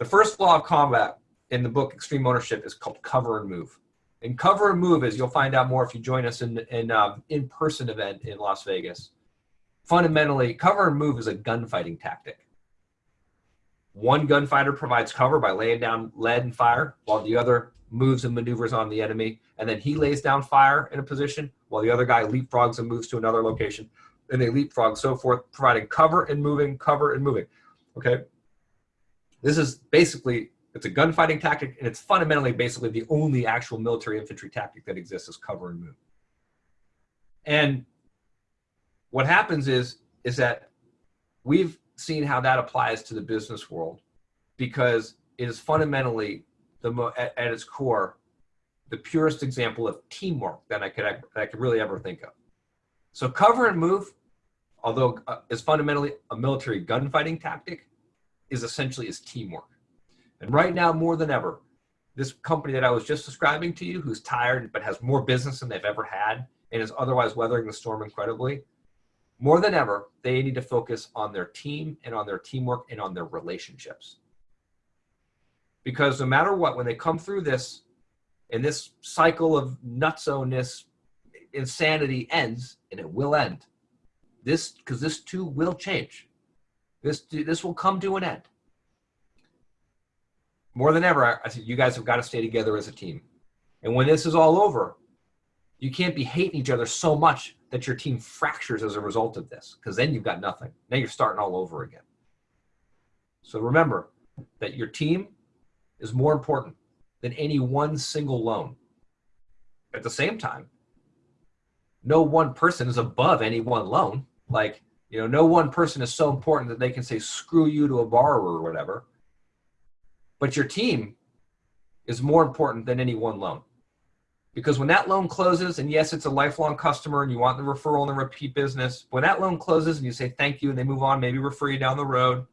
The first law of combat in the book Extreme Ownership is called cover and move. And cover and move is you'll find out more if you join us in in um, in-person event in Las Vegas. Fundamentally, cover and move is a gunfighting tactic. One gunfighter provides cover by laying down lead and fire, while the other moves and maneuvers on the enemy, and then he lays down fire in a position, while the other guy leapfrogs and moves to another location, and they leapfrog, so forth, providing cover and moving, cover and moving. Okay, this is basically it's a gunfighting tactic, and it's fundamentally basically the only actual military infantry tactic that exists is cover and move. And what happens is is that we've seen how that applies to the business world because it is fundamentally the at, at its core the purest example of teamwork that I could that I could really ever think of. So cover and move, although uh, is fundamentally a military gunfighting tactic, is essentially is teamwork. And right now, more than ever, this company that I was just describing to you, who's tired but has more business than they've ever had and is otherwise weathering the storm incredibly, more than ever, they need to focus on their team and on their teamwork and on their relationships. Because no matter what, when they come through this and this cycle of nutso-ness, insanity ends, and it will end. This, because this too will change. This, this will come to an end more than ever, I said, you guys have got to stay together as a team. And when this is all over, you can't be hating each other so much that your team fractures as a result of this, because then you've got nothing. Now you're starting all over again. So remember that your team is more important than any one single loan. At the same time, no one person is above any one loan. Like, you know, no one person is so important that they can say screw you to a borrower or whatever. But your team is more important than any one loan. Because when that loan closes, and yes, it's a lifelong customer and you want the referral and the repeat business, when that loan closes and you say thank you and they move on, maybe refer you down the road,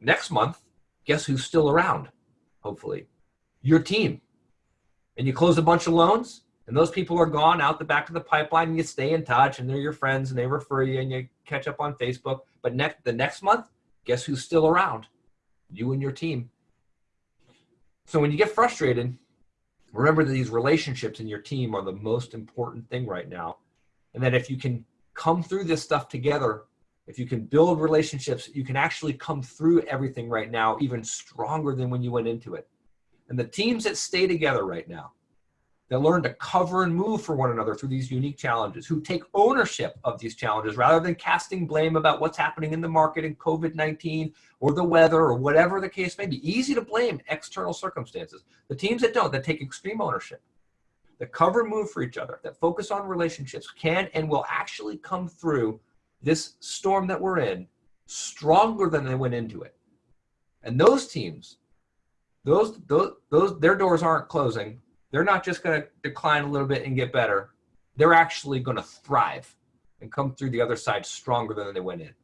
next month, guess who's still around, hopefully? Your team. And you close a bunch of loans, and those people are gone out the back of the pipeline, and you stay in touch, and they're your friends, and they refer you, and you catch up on Facebook. But next, the next month, guess who's still around? You and your team. So when you get frustrated, remember that these relationships in your team are the most important thing right now. And that if you can come through this stuff together, if you can build relationships, you can actually come through everything right now even stronger than when you went into it. And the teams that stay together right now, that learn to cover and move for one another through these unique challenges, who take ownership of these challenges rather than casting blame about what's happening in the market in COVID-19 or the weather or whatever the case may be. Easy to blame external circumstances. The teams that don't, that take extreme ownership, that cover and move for each other, that focus on relationships can and will actually come through this storm that we're in stronger than they went into it. And those teams, those, those, those, their doors aren't closing they're not just going to decline a little bit and get better. They're actually going to thrive and come through the other side stronger than they went in.